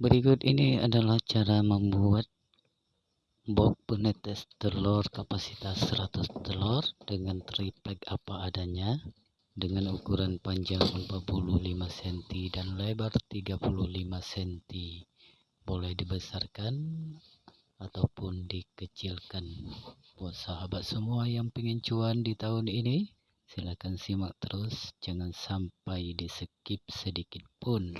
Berikut ini adalah cara membuat box penetes telur kapasitas 100 telur dengan triplek apa adanya dengan ukuran panjang 45 cm dan lebar 35 cm boleh dibesarkan ataupun dikecilkan. Buat sahabat semua yang pengen cuan di tahun ini silahkan simak terus. Jangan sampai di skip sedikit pun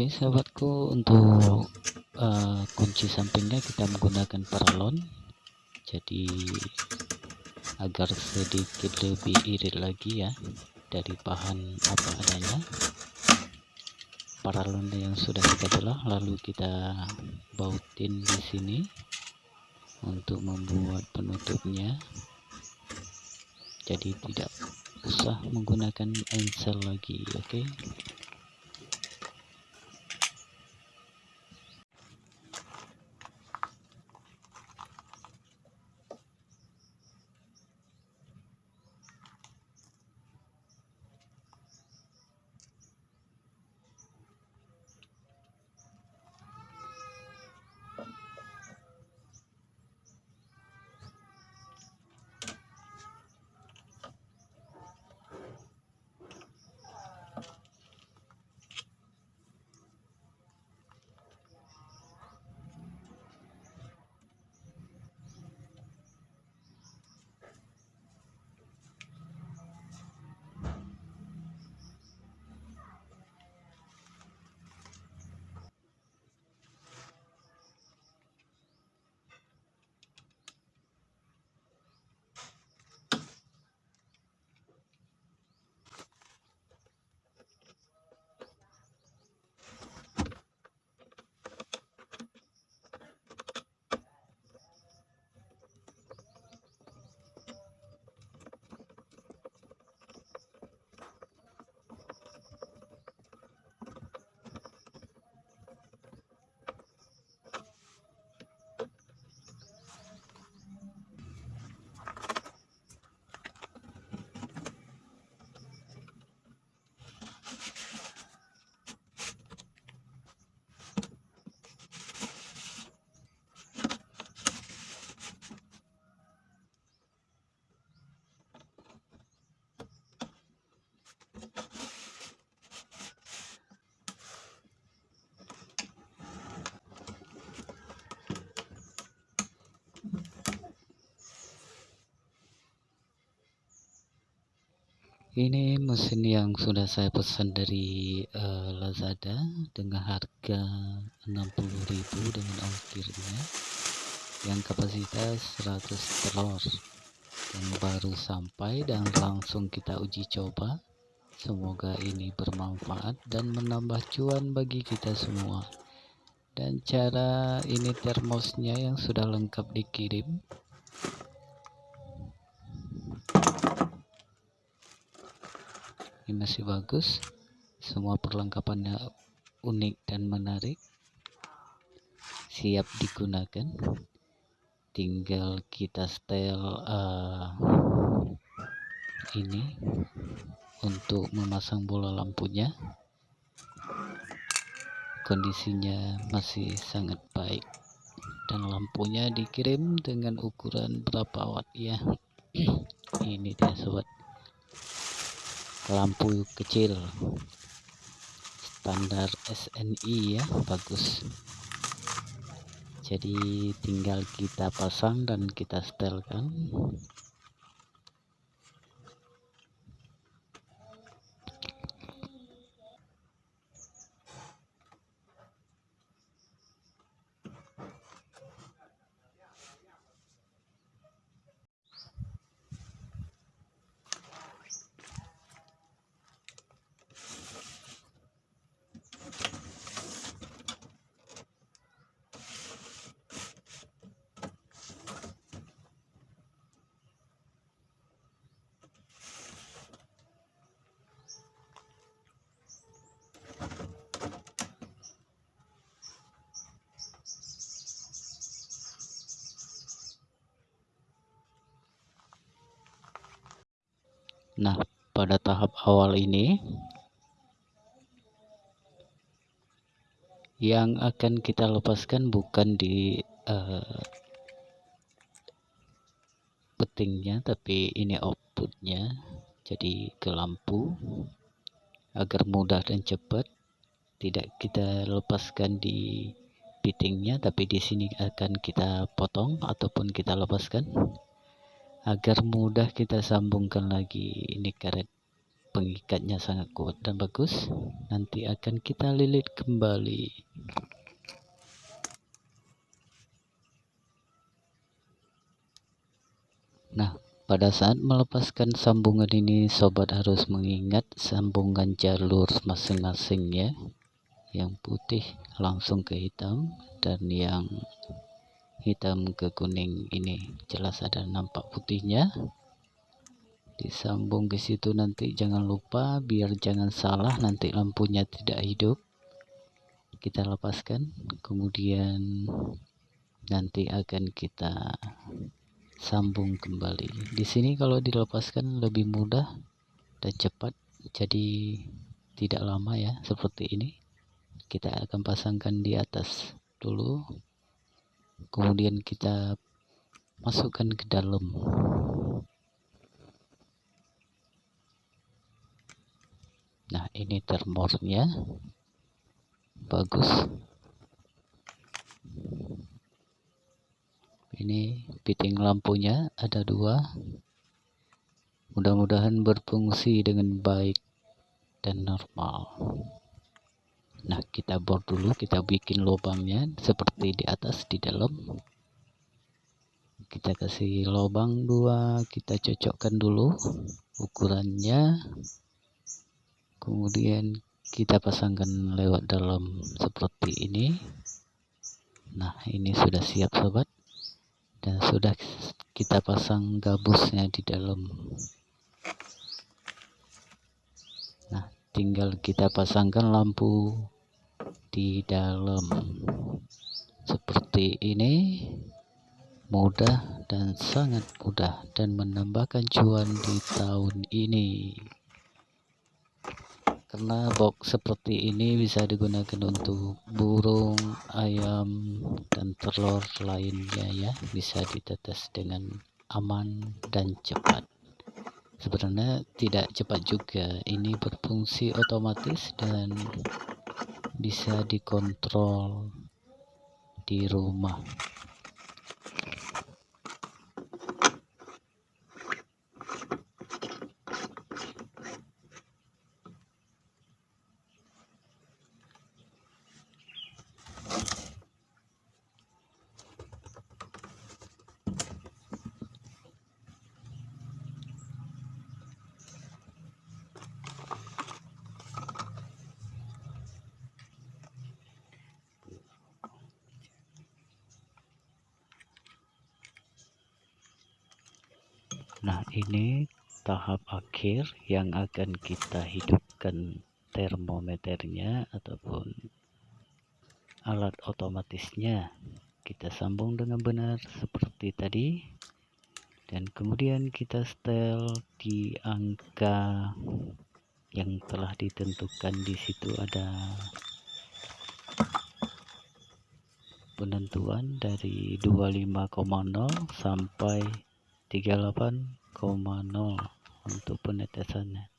Oke sahabatku untuk uh, kunci sampingnya kita menggunakan paralon. Jadi agar sedikit lebih irit lagi ya dari bahan apa adanya. Paralon yang sudah kita belah lalu kita bautin di sini untuk membuat penutupnya. Jadi tidak usah menggunakan ensel lagi oke? okay? Ini mesin yang sudah saya pesan dari uh, Lazada dengan harga 60.000 dengan ongkirnya. Yang kapasitas 100 telur yang baru sampai dan langsung kita uji coba. Semoga ini bermanfaat dan menambah cuan bagi kita semua. Dan cara ini termosnya yang sudah lengkap dikirim masih bagus. Semua perlengkapannya unik dan menarik. Siap digunakan. Tinggal kita setel uh, ini untuk memasang bola lampunya. Kondisinya masih sangat baik. Dan lampunya dikirim dengan ukuran berapa watt ya? Ini dia sobat lampu kecil. Standar SNI ya bagus. Jadi tinggal kita pasang dan kita setelkan Nah, pada tahap awal ini yang akan kita lepaskan bukan di uh, tapi ini outputnya. Jadi ke lampu agar mudah dan cepat. Tidak kita lepaskan di fittingnya tapi di sini akan kita potong ataupun kita lepaskan agar mudah kita sambungkan lagi. Ini karet pengikatnya sangat kuat dan bagus. Nanti akan kita lilit kembali. Nah pada saat melepaskan sambungan ini sobat harus mengingat sambungan jalur masing-masing ya. Yang putih langsung ke hitam dan yang hitam ke kuning ini. Jelas ada nampak putihnya. Disambung ke situ nanti jangan lupa biar jangan salah nanti lampunya tidak hidup. Kita lepaskan. Kemudian nanti akan kita sambung kembali. Di sini kalau dilepaskan lebih mudah dan cepat jadi tidak lama ya seperti ini. Kita akan pasangkan di atas dulu kemudian kita masukkan ke dalam. Nah ini termornya. Bagus. Ini fitting lampunya ada dua. Mudah-mudahan berfungsi dengan baik dan normal nah kita bor dulu kita bikin lubangnya seperti di atas di dalam. Kita kasih lubang dua kita cocokkan dulu ukurannya. Kemudian kita pasangkan lewat dalam seperti ini. Nah ini sudah siap sobat. Dan sudah kita pasang gabusnya di dalam tinggal kita pasangkan lampu di dalam. Seperti ini mudah dan sangat mudah dan menambahkan cuan di tahun ini. Karena box seperti ini bisa digunakan untuk burung ayam dan telur lainnya ya. Bisa ditetes dengan aman dan cepat sebenarnya tidak cepat juga. Ini berfungsi otomatis dan bisa dikontrol di rumah nah ini tahap akhir yang akan kita hidupkan termometernya ataupun alat otomatisnya. Kita sambung dengan benar seperti tadi. Dan kemudian kita setel di angka yang telah ditentukan. Di situ ada penentuan dari 25,0 sampai 38,0 untuk penetesannya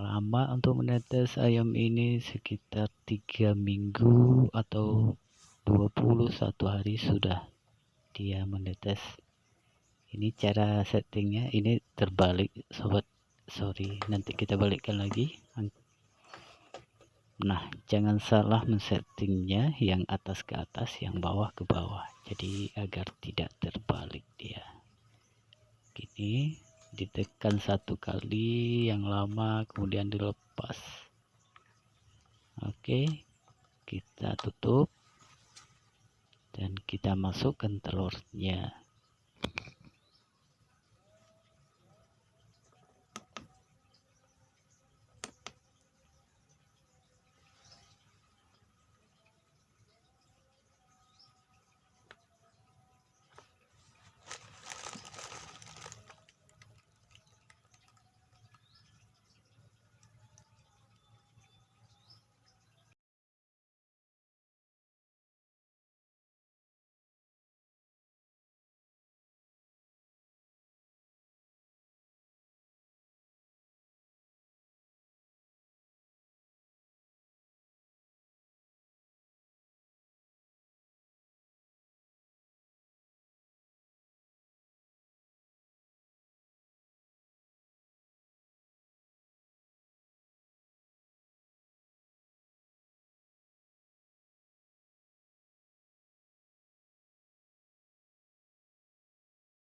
lama untuk menetes ayam ini sekitar tiga minggu atau 21 hari sudah dia menetes ini cara settingnya ini terbalik sobat sorry nanti kita balikkan lagi Nah, jangan salah men-settingnya yang atas ke atas, yang bawah ke bawah. Jadi agar tidak terbalik dia. Gini, ditekan satu kali yang lama, kemudian dilepas. Oke, kita tutup dan kita masukkan telurnya.